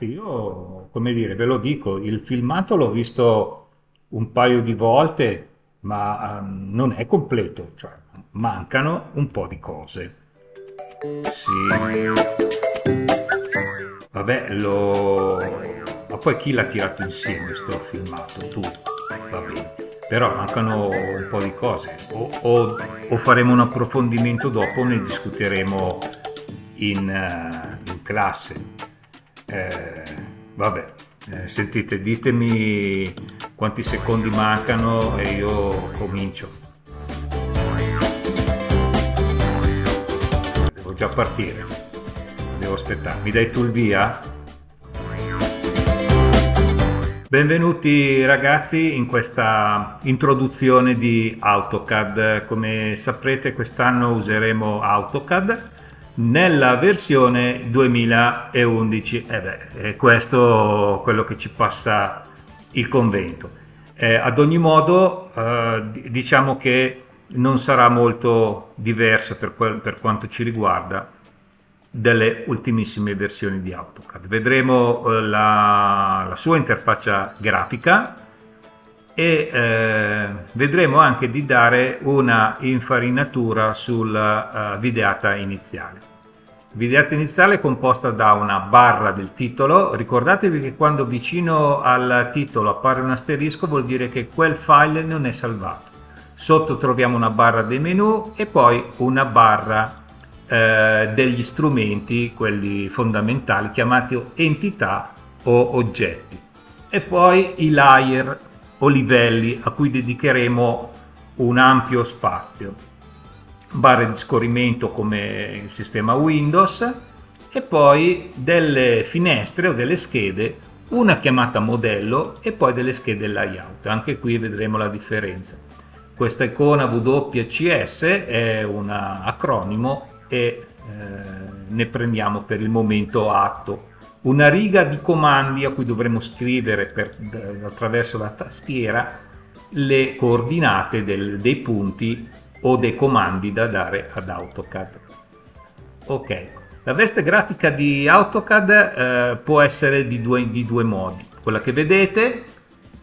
ragazzi, io come dire, ve lo dico, il filmato l'ho visto un paio di volte, ma ehm, non è completo, cioè mancano un po' di cose. Sì. Vabbè, lo... Ma poi chi l'ha tirato insieme sto filmato? Tu, va bene. Però mancano un po' di cose. O, o, o faremo un approfondimento dopo, ne discuteremo in, uh, in classe. Eh, vabbè, eh, sentite, ditemi quanti secondi mancano e io comincio. Devo già partire, devo aspettare. Mi dai tu il via? Benvenuti ragazzi in questa introduzione di AutoCAD. Come saprete quest'anno useremo AutoCAD nella versione 2011 e eh beh, è questo quello che ci passa il convento. Eh, ad ogni modo eh, diciamo che non sarà molto diverso per, quel, per quanto ci riguarda delle ultimissime versioni di AutoCAD. Vedremo eh, la, la, sua interfaccia grafica e eh, vedremo anche di dare una infarinatura sulla uh, videata iniziale Videata iniziale è composta da una barra del titolo, ricordatevi che quando vicino al titolo appare un asterisco vuol dire che quel file non è salvato. Sotto troviamo una barra dei menu e poi una barra eh, degli strumenti, quelli fondamentali, chiamati entità o oggetti. E poi i layer livelli a cui dedicheremo un ampio spazio barre di scorrimento come il sistema Windows e poi delle finestre o delle schede, una chiamata modello e poi delle schede layout. Anche qui vedremo la differenza. Questa icona WCS è un acronimo e eh, ne prendiamo per il momento atto. Una riga di comandi a cui dovremo scrivere per, attraverso la tastiera le coordinate del, dei punti o dei comandi da dare ad AutoCAD. Ok, la veste grafica di AutoCAD eh, può essere di due, di due, modi. Quella che vedete,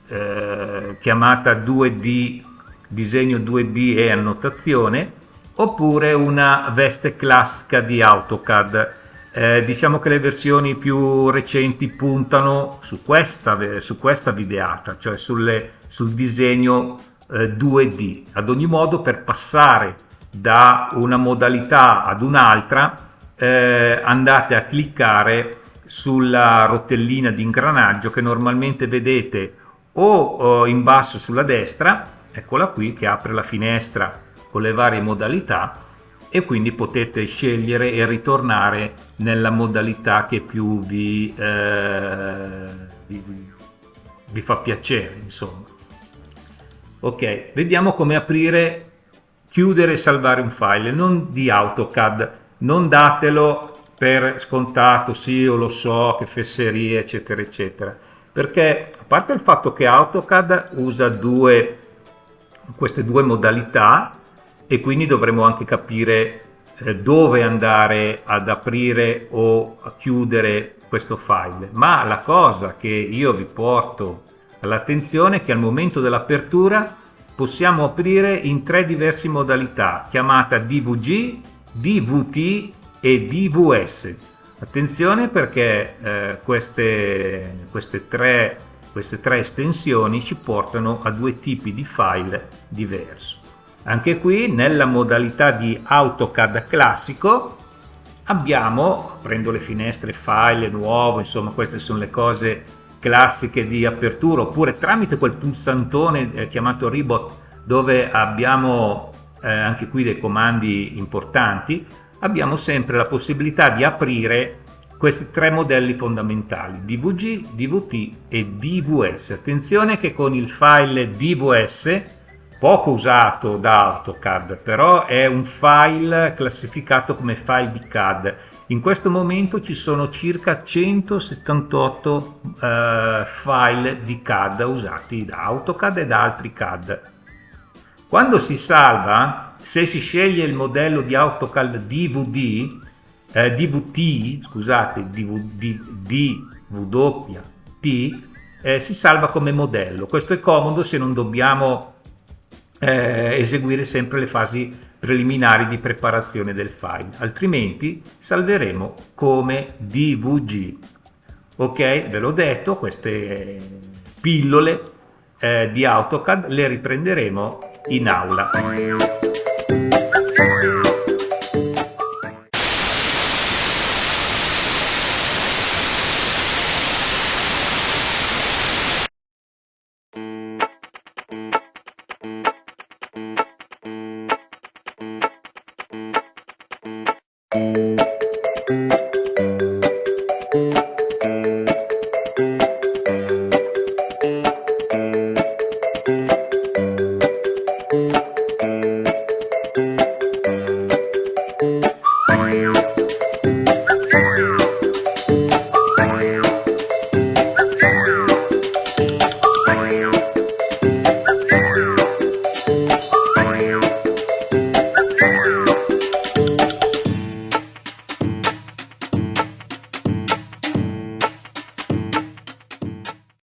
eh, chiamata 2D, disegno 2D e annotazione, oppure una veste classica di AutoCAD. Eh, diciamo che le versioni più recenti puntano su questa, su questa videata, cioè sulle, sul disegno 2D. Eh, ad ogni modo per passare da una modalità ad un'altra eh, andate a cliccare sulla rotellina di ingranaggio che normalmente vedete o in basso sulla destra, eccola qui che apre la finestra con le varie modalità e quindi potete scegliere e ritornare nella modalità che più vi, eh, vi, vi fa piacere insomma. Ok vediamo come aprire chiudere e salvare un file. Non di AutoCAD non datelo per scontato sì io lo so che fesserie eccetera eccetera. Perché a parte il fatto che AutoCAD usa due queste due modalità e quindi dovremo anche capire eh, dove andare ad aprire o a chiudere questo file ma la cosa che io vi porto all'attenzione che al momento dell'apertura possiamo aprire in tre diverse modalità, chiamata DVG, DVT e DVS. Attenzione perché eh, queste, queste, tre, queste tre estensioni ci portano a due tipi di file diversi. Anche qui nella modalità di AutoCAD classico abbiamo, prendo le finestre file nuovo, insomma queste sono le cose classiche di apertura oppure tramite quel pulsantone eh, chiamato Rebot dove abbiamo eh, anche qui dei comandi importanti abbiamo sempre la possibilità di aprire questi tre modelli fondamentali DVG, DVT e DVS attenzione che con il file DVS poco usato da AutoCAD però è un file classificato come file di CAD in questo momento ci sono circa 178 eh, file di CAD usati da AutoCAD e da altri CAD. Quando si salva, se si sceglie il modello di AutoCAD DVD, eh, DVT, scusate, DVD, WP eh, si salva come modello. Questo è comodo se non dobbiamo eh, eseguire sempre le fasi preliminari di preparazione del file, altrimenti salveremo come DVG. Ok, ve l'ho detto, queste pillole eh, di AutoCAD le riprenderemo in aula.